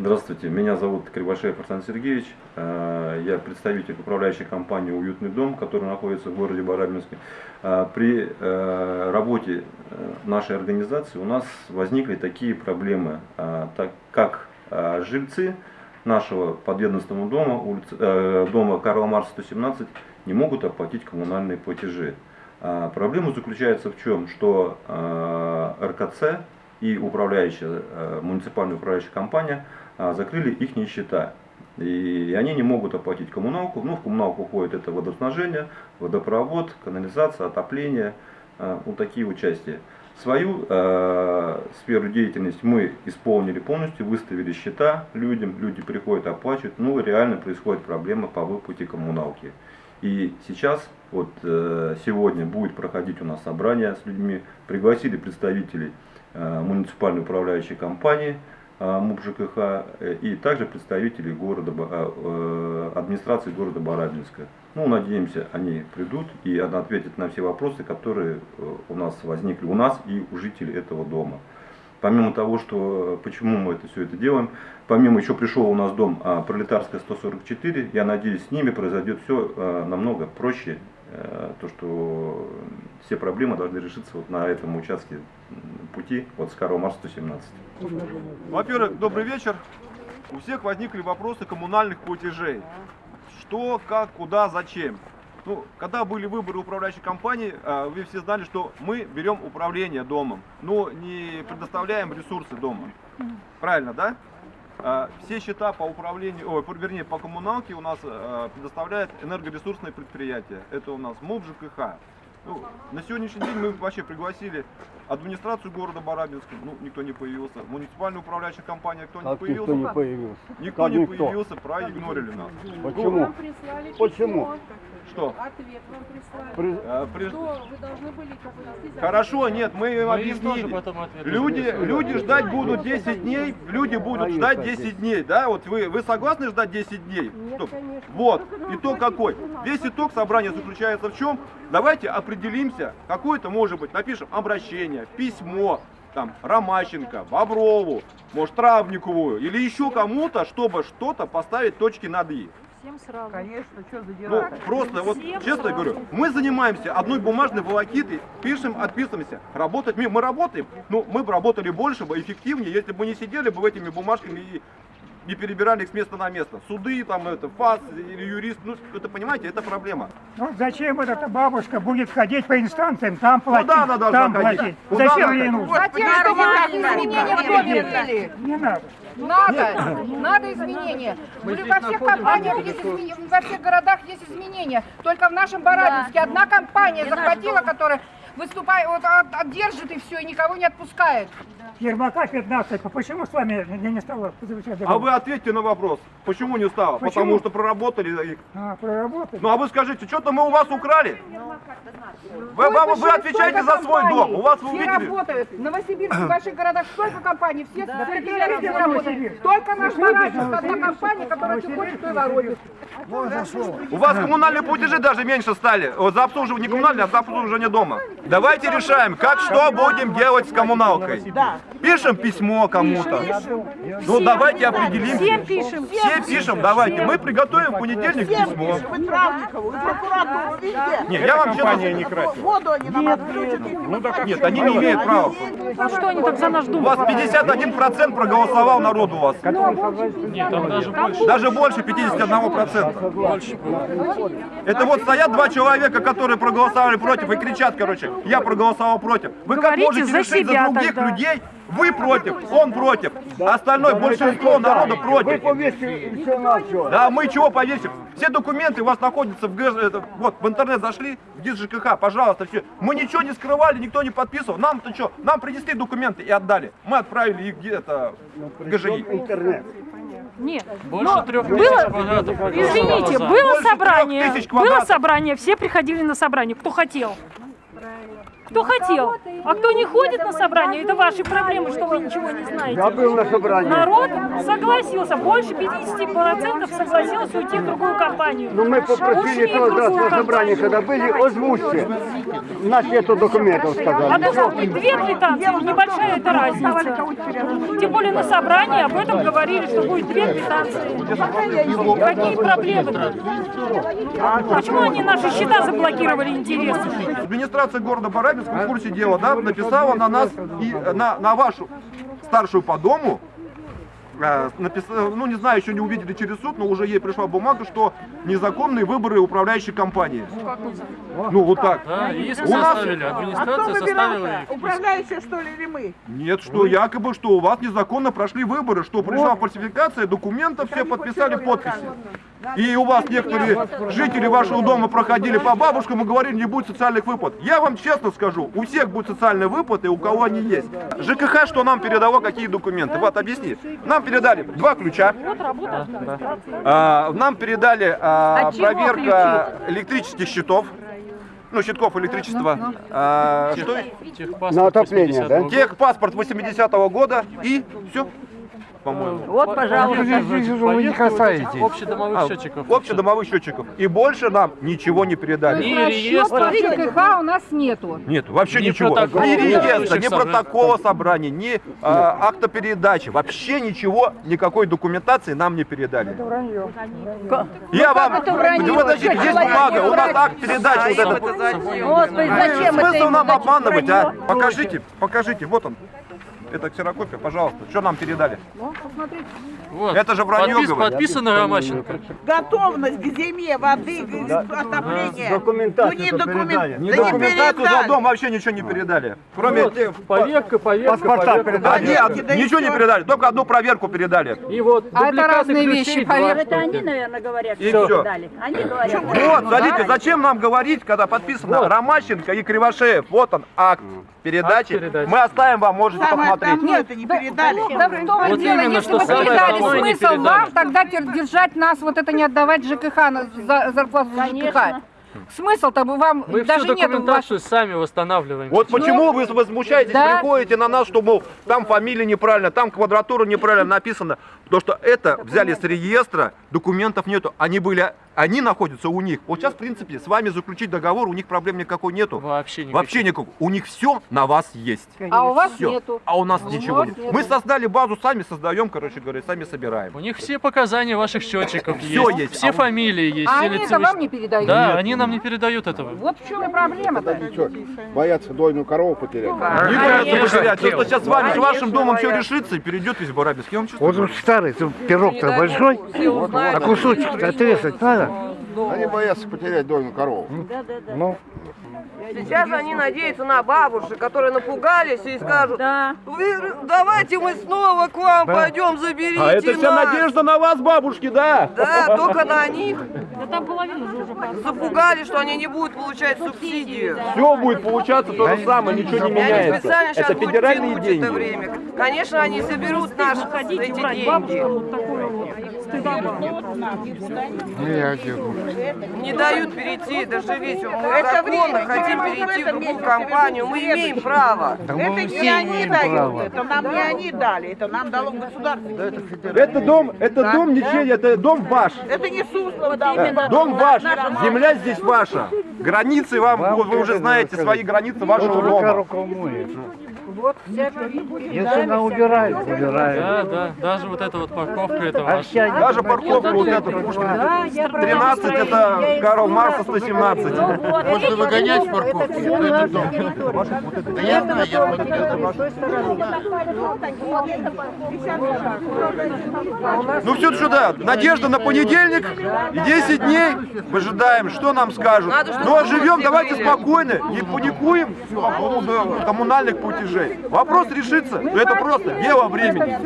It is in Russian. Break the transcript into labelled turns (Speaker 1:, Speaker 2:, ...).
Speaker 1: Здравствуйте, меня зовут Кривошеев Арсен Сергеевич. Э, Я представитель управляющей компании «Уютный дом», которая находится в городе Барабинске. Э, При э, работе нашей организации у нас возникли такие проблемы, так как жильцы нашего подведомственного дома, улицы, дома Карла Марса 117, не могут оплатить коммунальные платежи. Проблема заключается в чем? Что РКЦ и управляющая, муниципальная управляющая компания закрыли их счета. И они не могут оплатить коммуналку. Ну, в коммуналку уходит это водоснабжение, водопровод, канализация, отопление, а, вот такие участия. Свою э, сферу деятельности мы исполнили полностью, выставили счета людям, люди приходят, оплачивают, ну реально происходит проблема по выплате коммуналки. И сейчас, вот э, сегодня будет проходить у нас собрание с людьми, пригласили представителей э, муниципальной управляющей компании, МУП ЖКХ, э, и также представителей города, э, э, администрации города Барабинска. Ну, надеемся, они придут и ответят на все вопросы, которые э, у нас возникли, у нас и у жителей этого дома. Помимо того, что э, почему мы это все это делаем, помимо еще пришел у нас дом а, Пролетарская 144, я надеюсь, с ними произойдет все э, намного проще, э, то что все проблемы должны решиться вот на этом участке пути от с Карла Марса 117.
Speaker 2: Во-первых, добрый вечер. У всех возникли вопросы коммунальных платежей. Что, как, куда, зачем. Ну, когда были выборы управляющей компании, а, вы все знали, что мы берем управление домом, но не предоставляем ресурсы дома. Правильно, да? А, Все счета по управлению, ой, по- вернее, по коммуналке у нас а, предоставляет энергоресурсное предприятие. Это у нас МУП ЖКХ. Ну, на сегодняшний день мы вообще пригласили администрацию города Барабинска, ну, никто не появился. Муниципальная управляющая компания, кто не появился?
Speaker 3: никто не появился?
Speaker 2: Никто
Speaker 3: Как
Speaker 2: не
Speaker 3: никто?
Speaker 2: появился, проигнорили нас.
Speaker 3: Почему? Почему?
Speaker 2: Что?
Speaker 4: Ответ вам прислали.
Speaker 3: При-
Speaker 2: А, при-
Speaker 4: Что вы должны были как
Speaker 2: Хорошо, нет, мы им
Speaker 5: Мы им тоже
Speaker 2: объяснили.
Speaker 5: потом ответили.
Speaker 2: Люди, люди ждать будут 10 дней, люди будут
Speaker 3: А
Speaker 2: ждать
Speaker 3: есть
Speaker 2: 10 дней, да? Вот вы, вы согласны ждать 10 дней?
Speaker 4: Нет,
Speaker 2: Стоп.
Speaker 4: конечно.
Speaker 2: Вот, итог какой? Весь итог собрания заключается в чем? Давайте определимся, какое-то может быть, напишем обращение, письмо, там, Ромащенко, Боброву, может, Травникову или еще кому-то, чтобы что-то поставить точки над «и».
Speaker 4: Всем сразу.
Speaker 6: Конечно, что за
Speaker 2: Ну, просто вот
Speaker 4: Всем
Speaker 2: честно
Speaker 4: сразу.
Speaker 2: говорю, мы занимаемся одной бумажной волокитой, пишем, отписываемся. Работать мы, мы работаем, ну, мы бы работали больше бы, эффективнее, если бы мы не сидели бы этими бумажками и не перебирали их с места на место. Суды, там, это, ФАС или юрист, ну, это, понимаете, это проблема.
Speaker 7: Ну зачем вот эта бабушка будет ходить по инстанциям, там платить,
Speaker 2: Куда она должна
Speaker 7: там
Speaker 2: ходить?
Speaker 7: платить?
Speaker 2: Куда
Speaker 7: зачем ей нужно?
Speaker 6: Затем, что мы так изменения в доме.
Speaker 7: Не надо.
Speaker 6: Надо, надо изменения. Говорю, во всех компаниях есть изменения, во всех городах есть изменения. Только в нашем Барабинске одна компания захватила, которая выступает, вот, от- отдержит и все, и никого не отпускает.
Speaker 7: Ермака 15, а почему с вами не, не стало заключать
Speaker 2: А вы ответьте на вопрос, почему не стало?
Speaker 7: Почему?
Speaker 2: Потому что проработали. их.
Speaker 7: А, проработать?
Speaker 2: Ну а вы скажите, что-то мы у вас украли? Вы, вы,
Speaker 6: Сколько
Speaker 2: вы
Speaker 6: же-
Speaker 2: отвечаете за свой
Speaker 6: компаний?
Speaker 2: дом. У вас вы
Speaker 6: Все
Speaker 2: увидели?
Speaker 6: работают. В Новосибирске, в больших городах столько компаний, все
Speaker 7: Да
Speaker 6: все
Speaker 7: вы
Speaker 6: работают.
Speaker 7: Новосибирск?
Speaker 6: Только наш
Speaker 7: Вы
Speaker 6: Барабинск, одна компания, которая что хочет, то и ворует.
Speaker 2: У вас коммунальные платежи даже меньше стали. Вот за обслуживание не коммунальные, а за обслуживание дома. Давайте решаем, как что будем делать с коммуналкой. Пишем письмо кому-то. Ну давайте определимся.
Speaker 4: Всем пишем.
Speaker 2: Все пишем, давайте. Мы приготовим в понедельник письмо.
Speaker 8: Вы Травникову, и прокуратуру, везде.
Speaker 2: Не, я вам честно
Speaker 5: не красит.
Speaker 8: Воду они нам отключат. мы
Speaker 2: Нет, они не имеют права.
Speaker 4: А что они так за наш
Speaker 2: У
Speaker 4: дом?
Speaker 2: вас 51% проголосовал народ у вас.
Speaker 5: Нет, там даже больше.
Speaker 2: Даже больше 51%.
Speaker 5: Больше было.
Speaker 2: Это вот стоят два человека, которые проголосовали против и кричат, короче, я проголосовал против. Вы как
Speaker 4: Говорите
Speaker 2: можете
Speaker 4: за
Speaker 2: решить
Speaker 4: себя
Speaker 2: за других
Speaker 4: тогда.
Speaker 2: людей? Вы против, он против, а остальное большинство народа
Speaker 3: Вы
Speaker 2: против.
Speaker 3: повесили все на все.
Speaker 2: Да, мы чего повесим? Все документы у вас находятся в ГЭС, это, вот в интернет зашли, в ГИС ЖКХ, пожалуйста, все. Мы ничего не скрывали, никто не подписывал. Нам-то что? Нам принесли документы и отдали. Мы отправили их где-то в ГЖИ.
Speaker 3: Интернет.
Speaker 4: Нет.
Speaker 5: Больше
Speaker 4: Но
Speaker 5: трех
Speaker 4: было-
Speaker 5: квадратов
Speaker 4: Извините, было
Speaker 2: Больше
Speaker 4: собрание, было собрание, все приходили на собрание, кто хотел. Кто хотел. А кто не ходит на собрание, это ваши проблемы, что вы ничего не знаете.
Speaker 3: Я был на собрании.
Speaker 4: Народ согласился, больше 50% согласилось уйти в другую компанию.
Speaker 3: Но Ну, мы попросили тот раз на собрании, когда были, озвучьте. У нас нету документов,
Speaker 4: А
Speaker 3: сказали.
Speaker 4: должна быть две квитанции, небольшая это разница. Тем более на собрании об этом говорили, что будет две квитанции. Какие проблемы-то? Почему они наши счета заблокировали, интересно?
Speaker 2: Администрация города Барабинска в курсе дела, да, написала на нас и э, на, на вашу старшую по дому, э, написала, ну не знаю, еще не увидели через суд, но уже ей пришла бумага, что незаконные выборы управляющей компании. Ну вот так.
Speaker 5: Да, иск
Speaker 2: У нас-
Speaker 5: составили,
Speaker 8: А кто
Speaker 5: администрация составила их.
Speaker 8: Управляющие, что ли, или мы?
Speaker 2: Нет, что якобы, что у вас незаконно прошли выборы, что пришла фальсификация документов, все подписали подписи. И у вас некоторые жители вашего дома проходили по бабушкам и говорили, не будет социальных выплат. Я вам честно скажу, у всех будут социальные выплаты, у кого они есть. ЖКХ, что нам передало, какие документы? Вот, объясни. Нам передали два ключа.
Speaker 4: Вот работа администрации.
Speaker 2: А, нам передали а, проверка электрических счетов. Ну, щитков электричества. А, что
Speaker 5: Техпаспорт
Speaker 3: На отопление,
Speaker 5: 80-го
Speaker 3: да?
Speaker 2: Техпаспорт 80-го года и все, по-моему.
Speaker 8: Вот, пожалуйста.
Speaker 3: Вы не касаетесь.
Speaker 5: Общедомовых
Speaker 2: А,
Speaker 5: счетчиков.
Speaker 2: общедомовых счетчиков. И больше нам ничего не передали.
Speaker 5: Ни реестра,
Speaker 6: ЖКХ у нас нету.
Speaker 2: Нет, вообще
Speaker 5: Ни
Speaker 2: ничего. Ни реестра, ни протокола собрания, ни а, акта передачи. Вообще ничего, никакой документации нам не передали. Я вам...
Speaker 6: это вранье?
Speaker 2: Подождите, есть бумага, у нас акт передачи. Вот этот.
Speaker 6: Господи, зачем это
Speaker 2: Смысл нам обманывать,
Speaker 6: вранье?
Speaker 2: а? Покажите, покажите, вот он. Это ксерокопия, пожалуйста. Что нам передали?
Speaker 5: вот.
Speaker 2: Это же вранье,
Speaker 5: Подпис-
Speaker 2: говорю.
Speaker 5: Подписано Ромащенко.
Speaker 8: Готовность к зиме, воды, к отопления.
Speaker 3: Документацию
Speaker 8: Ну не документ,
Speaker 3: передали.
Speaker 8: Да не
Speaker 2: документацию за
Speaker 8: передали.
Speaker 2: дом вообще ничего не передали. Кроме тех...
Speaker 5: Поверка, поверка,
Speaker 3: Паспорта
Speaker 2: Да
Speaker 3: передали.
Speaker 2: нет,
Speaker 8: Да
Speaker 2: ничего не передали, только одну проверку передали.
Speaker 5: И вот
Speaker 6: А это
Speaker 5: дубликаты
Speaker 6: разные вещи,
Speaker 5: два
Speaker 6: поверь.
Speaker 5: штуки.
Speaker 9: наверное, говорят,
Speaker 2: И все.
Speaker 9: дали. Они говорят.
Speaker 2: Вот, смотрите, зачем нам говорить, когда подписано Ромащенко и Кривошеев, вот он, акт передачи.
Speaker 5: Акт передачи.
Speaker 2: Мы оставим вам, можете
Speaker 8: Самое
Speaker 2: посмотреть.
Speaker 8: Давно это не передали.
Speaker 6: Да в том и
Speaker 5: Вот
Speaker 6: дело,
Speaker 5: именно,
Speaker 6: если
Speaker 5: что
Speaker 6: бы
Speaker 5: самое
Speaker 6: передали,
Speaker 5: не
Speaker 6: смысл
Speaker 5: передали.
Speaker 6: вам тогда держать нас, вот это не отдавать ЖКХ, на за- зарплату за ЖКХ. Смысл-то бы вам
Speaker 5: Мы всю
Speaker 6: даже нет ваших...
Speaker 5: документацию сами восстанавливаем.
Speaker 2: Вот почему вы возмущаетесь,
Speaker 6: Да.
Speaker 2: приходите на нас, что, мол, там фамилия неправильно, там квадратура неправильно написана. Потому что это взяли с реестра, документов нету. Они были, они находятся у них. Вот сейчас, в принципе, с вами заключить договор, у них проблем никакой нету.
Speaker 5: Вообще никаких.
Speaker 2: Вообще никакого. У них все на вас есть.
Speaker 6: А у вас
Speaker 2: Всё.
Speaker 6: нету.
Speaker 2: А у нас
Speaker 6: У
Speaker 2: ничего нет.
Speaker 6: нету.
Speaker 2: Мы создали базу, сами создаем, короче говоря, сами собираем.
Speaker 5: У них все показания ваших счетчиков
Speaker 2: Всё
Speaker 5: есть.
Speaker 2: есть.
Speaker 5: Все
Speaker 2: А
Speaker 5: фамилии есть.
Speaker 6: А
Speaker 5: все
Speaker 6: они это вам не передают?
Speaker 5: Да, они нам не передают этого.
Speaker 6: Вот в чем и проблема-то.
Speaker 3: Боятся дойную корову потерять.
Speaker 2: Не боятся потерять. То, что сейчас с вами, с вашим домом все решится и перейдет весь Барабинск. Я вам честно
Speaker 3: Вот
Speaker 2: говорю.
Speaker 3: он старый, пирог-то большой, а кусочек-то отрезать надо.
Speaker 10: Они боятся потерять дойную корову.
Speaker 3: Ну,
Speaker 11: Сейчас они надеются на бабушек, которые напугались и скажут,
Speaker 9: Да.
Speaker 11: «Вы- давайте мы снова к вам пойдем, заберите
Speaker 2: А это вся
Speaker 11: нас».
Speaker 2: надежда на вас, бабушки, да?
Speaker 11: Да, только на них.
Speaker 4: Да там половина же уже пошла.
Speaker 11: Запугали, что они не будут получать субсидию.
Speaker 2: Все будет получаться то же самое, ничего не
Speaker 11: И они
Speaker 2: меняется.
Speaker 11: специально сейчас
Speaker 2: Это
Speaker 11: будут
Speaker 2: федеральные деньги.
Speaker 11: это время. Конечно, они соберут наши эти деньги.
Speaker 4: Вот вот.
Speaker 11: Не дают перейти, даже ведь мы
Speaker 8: Это
Speaker 11: законно хотим перейти в другую компанию. Мы имеем право.
Speaker 8: Это не они дают, это нам не они дали, это нам дало государство.
Speaker 2: Это дом, это
Speaker 8: Да.
Speaker 2: дом ничей, это дом ваш.
Speaker 8: Это не Суслов дал.
Speaker 2: Дом ваш, земля здесь ваша. Границы вам, вы, вы уже знаете свои границы вашего дома.
Speaker 3: моет. Если она убирает, убирает.
Speaker 5: Да, да, даже вот эта вот парковка, это
Speaker 3: Вся
Speaker 2: Даже парковка вот эта Пушкина 13, это Карл Марса 117.
Speaker 10: Можно выгонять. С парковки. Да я знаю, я
Speaker 2: Ну все сюда, надежда на понедельник, и 10 дней. Выжидаем, что нам скажут. Ну а живем, давайте спокойно, не паникуем по поводу коммунальных платежей. Вопрос решится, но это просто дело времени.